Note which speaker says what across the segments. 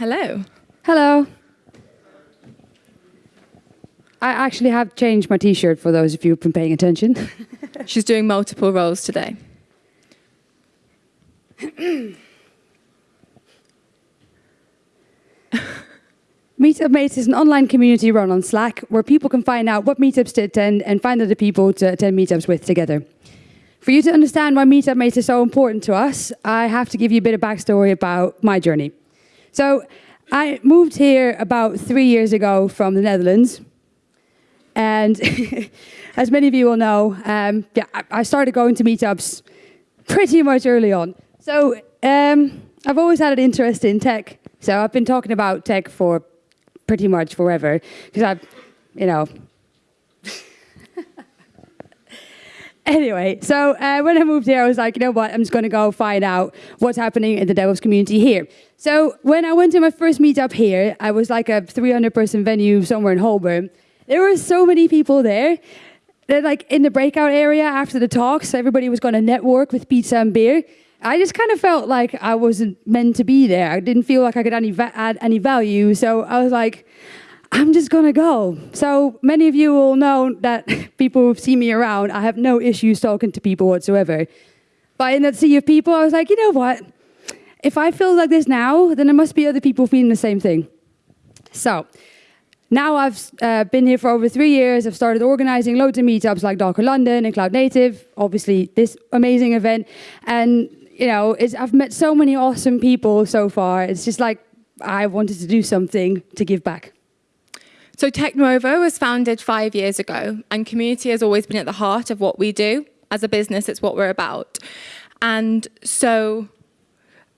Speaker 1: Hello.
Speaker 2: Hello. I actually have changed my t-shirt for those of you who've been paying attention.
Speaker 1: She's doing multiple roles today.
Speaker 2: Meetup Mates is an online community run on Slack where people can find out what meetups to attend and find other people to attend meetups with together. For you to understand why Meetup Mates is so important to us, I have to give you a bit of backstory about my journey. So I moved here about three years ago from the Netherlands. And as many of you will know, um, yeah, I started going to meetups pretty much early on. So um, I've always had an interest in tech. So I've been talking about tech for pretty much forever because I've, you know. Anyway, so uh, when I moved here, I was like, you know what, I'm just going to go find out what's happening in the DevOps community here. So when I went to my first meetup here, I was like a 300 person venue somewhere in Holborn. There were so many people there. That like in the breakout area after the talks, everybody was going to network with pizza and beer. I just kind of felt like I wasn't meant to be there. I didn't feel like I could any add any value. So I was like, I'm just gonna go. So many of you will know that people who've seen me around, I have no issues talking to people whatsoever. But in that sea of people, I was like, you know what? If I feel like this now, then there must be other people feeling the same thing. So now I've uh, been here for over three years. I've started organizing loads of meetups like Docker London and Cloud Native, obviously this amazing event. And you know, I've met so many awesome people so far. It's just like I wanted to do something to give back.
Speaker 1: So Tecknuovo was founded five years ago, and community has always been at the heart of what we do. As a business, it's what we're about. And so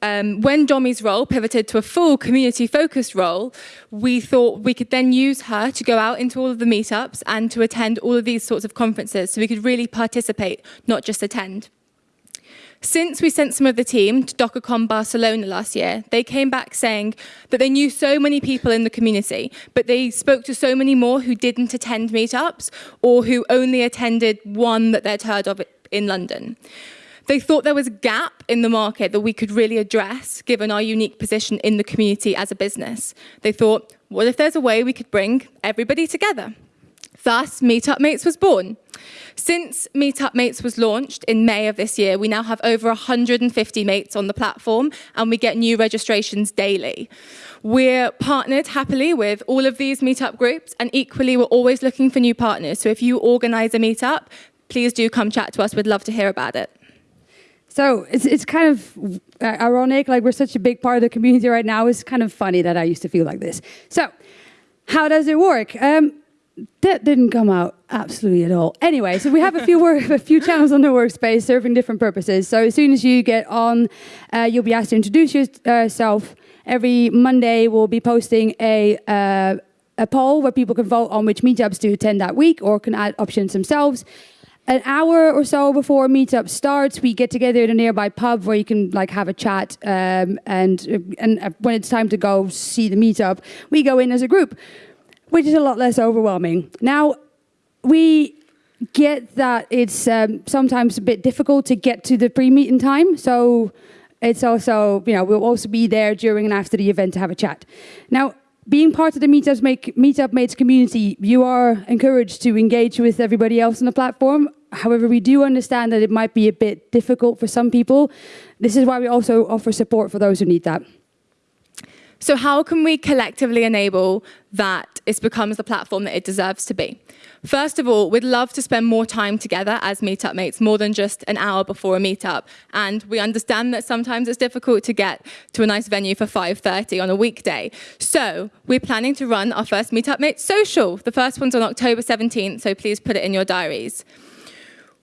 Speaker 1: um, when Domi's role pivoted to a full community-focused role, we thought we could then use her to go out into all of the meetups and to attend all of these sorts of conferences so we could really participate, not just attend. Since we sent some of the team to DockerCon Barcelona last year, they came back saying that they knew so many people in the community, but they spoke to so many more who didn't attend meetups or who only attended one that they'd heard of in London. They thought there was a gap in the market that we could really address given our unique position in the community as a business. They thought, what if there's a way we could bring everybody together? Thus, Meetup Mates was born. Since Meetup Mates was launched in May of this year, we now have over 150 mates on the platform and we get new registrations daily. We're partnered happily with all of these meetup groups and equally we're always looking for new partners. So if you organize a meetup, please do come chat to us. We'd love to hear about it.
Speaker 2: So it's, it's kind of ironic, like we're such a big part of the community right now. It's kind of funny that I used to feel like this. So how does it work? Um, that didn't come out absolutely at all. Anyway, so we have a few work, a few channels on the workspace serving different purposes. So as soon as you get on, uh, you'll be asked to introduce yourself. Every Monday, we'll be posting a uh, a poll where people can vote on which meetups to attend that week or can add options themselves. An hour or so before meetup starts, we get together in a nearby pub where you can like have a chat. Um, and and when it's time to go see the meetup, we go in as a group which is a lot less overwhelming. Now, we get that it's um, sometimes a bit difficult to get to the pre-meeting time, so it's also, you know, we'll also be there during and after the event to have a chat. Now, being part of the Meetups make, Meetup Mates community, you are encouraged to engage with everybody else on the platform. However, we do understand that it might be a bit difficult for some people. This is why we also offer support for those who need that.
Speaker 1: So how can we collectively enable that it becomes the platform that it deserves to be? First of all, we'd love to spend more time together as meetup mates, more than just an hour before a meetup. And we understand that sometimes it's difficult to get to a nice venue for 5.30 on a weekday. So we're planning to run our first meetup mates social. The first one's on October 17th, so please put it in your diaries.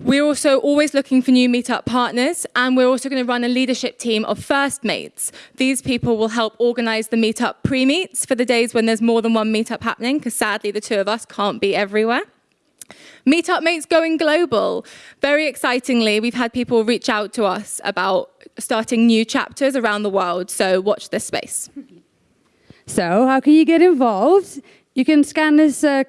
Speaker 1: We're also always looking for new meetup partners, and we're also going to run a leadership team of first mates. These people will help organize the meetup pre-meets for the days when there's more than one meetup happening, because sadly the two of us can't be everywhere. Meetup Mates going global. Very excitingly, we've had people reach out to us about starting new chapters around the world, so watch this space.
Speaker 2: So how can you get involved? You can scan this uh,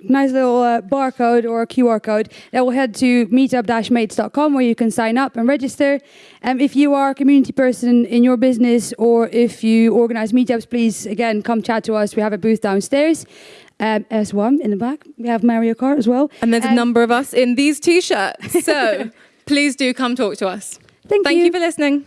Speaker 2: nice little uh, barcode or a QR code that will head to meetup-mates.com where you can sign up and register. Um, if you are a community person in your business or if you organize meetups, please again come chat to us. We have a booth downstairs. Um, as one in the back, we have Mario Kart as well.
Speaker 1: And there's a
Speaker 2: Um,
Speaker 1: number of us in these t-shirts. So please do come talk to us.
Speaker 2: Thank,
Speaker 1: Thank you for listening.